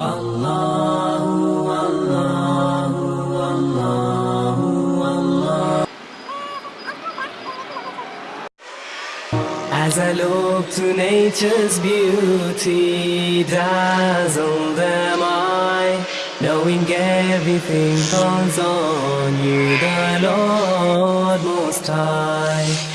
Allahu Allahu Allahu Allah As I look to nature's beauty dazzled am I Knowing everything falls on you the Lord Most High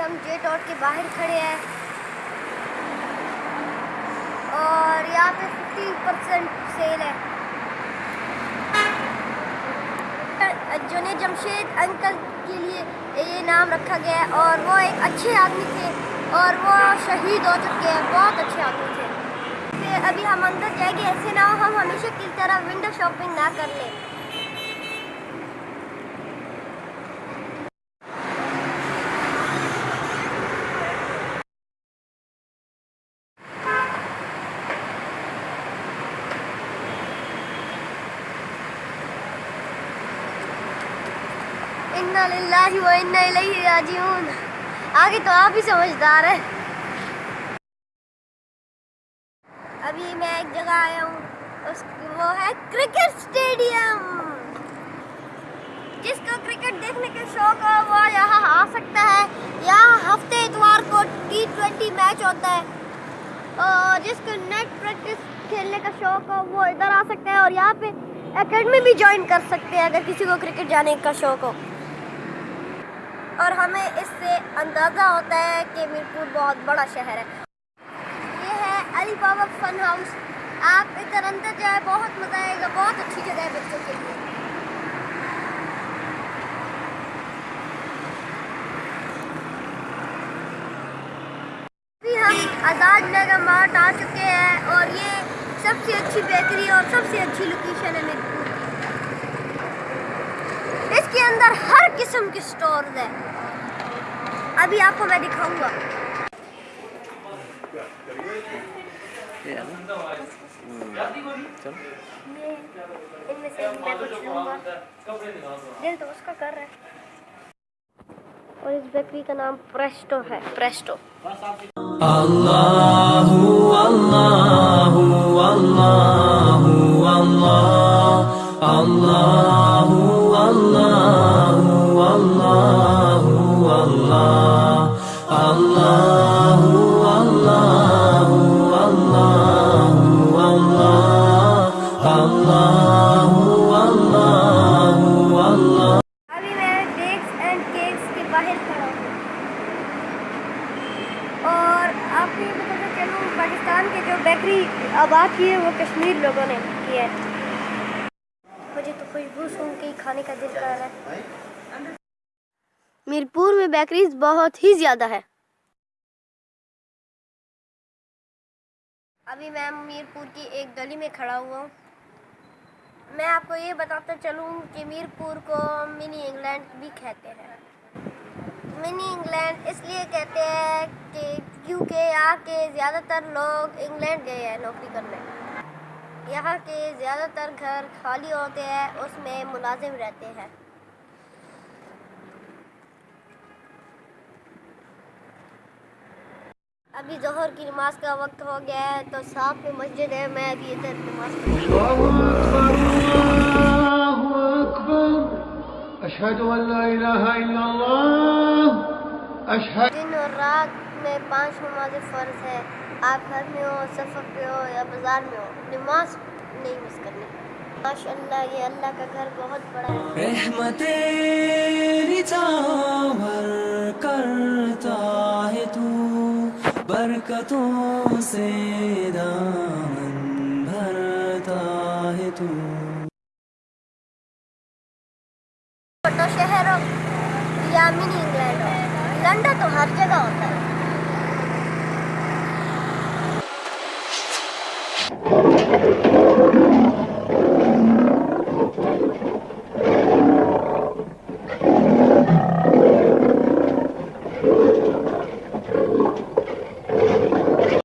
ہم جے dot کے باہر کھڑے ہیں۔ اور یہاں پہ ففٹی پرسینٹ سیل ہے۔ جنید جمشید انکل کے لیے یہ نام رکھا گیا ہے، اور وہ ایک اچھے آدمی تھے، اور وہ شہید ہو چکے ہیں، بہت اچھے آدمی تھے۔ ابھی ہم اندر جائیں گے، ایسے نہ ہو، ہم ہمیشہ کس طرح ونڈو شاپنگ نہ کر لیں۔ انا للہ و انا الیہ راجعون۔ آگے تو آپ ہی سمجھدار ہیں۔ ابھی میں ایک جگہ آیا ہوں۔ اس وہ ہے کرکٹ سٹیڈیم۔ جس کو کرکٹ دیکھنے کا شوق ہو وہ یہاں آ سکتا ہے۔ یہاں ہفتے اتوار کو ٹی ٹوینٹی میچ ہوتا ہے۔ اور جس کو نیٹ پریکٹس کھیلنے کا شوق ہو، وہ ادھر آ سکتا ہے۔ اور یہاں پہ اکیڈمی بھی جوائن کر سکتے ہیں، اگر کسی کو کرکٹ جانے کا شوق ہو۔ اور ہمیں اس سے اندازہ ہوتا ہے کہ میرپور بہت بڑا شہر ہے۔ یہ ہے علی بابا فن ہاؤس۔ آپ ادھر اندر جائیں، بہت مزہ آئے گا، بہت اچھی جگہ ہے بچوں کے لیے۔ آزاد نگر مارٹ آ چکے ہیں اور یہ سب سے اچھی بیکری اور سب سے اچھی لوکیشن ہے میرپور کی۔ اس کے اندر ہر قسم کے سٹورز ہیں ابھی آپ کو میں دکھاؤں گا۔ اور اس بیکری کا نام پریسٹو ہے، پریسٹو۔ اللہ اللہ بیکری ہے وہ کشمیر لوگوں نے کی ہے مجھے تو کھانے کا ہے میرپور میں بیکریز بہت ہی زیادہ ہے۔ ابھی میں میر پور کی ایک گلی میں کھڑا ہوا ہوں۔ میں آپ کو یہ بتاتا چلوں کہ میر پور کو منی انگلینڈ بھی کہتے ہیں۔ منی انگلینڈ اس لیے کہتے ہیں کہ کیونکہ یہاں کے زیادہ تر لوگ انگلینڈ گئے ہیں نوکری کرنے۔ یہاں کے زیادہ تر گھر خالی ہوتے ہیں، اس میں ملازم رہتے ہیں۔ ابھی ظہر کی نماز کا وقت ہو گیا ہے تو ساتھ میں مسجد ہے میں ابھی ادھر نماز دن اور رات میں پانچ نماز فرض ہے آپ گھر میں ہو سفر پہ ہو یا بازار میں ہو نماز نہیں مس کرنی۔ ماشاء اللہ یہ اللہ کا گھر بہت بڑا ہے۔ رحمت برکتوں سے دامن بھرتا ہے تو چھوٹا شہر ہو یا منی انگلینڈ ہو لنڈا تو ہر جگہ ہوتا ہے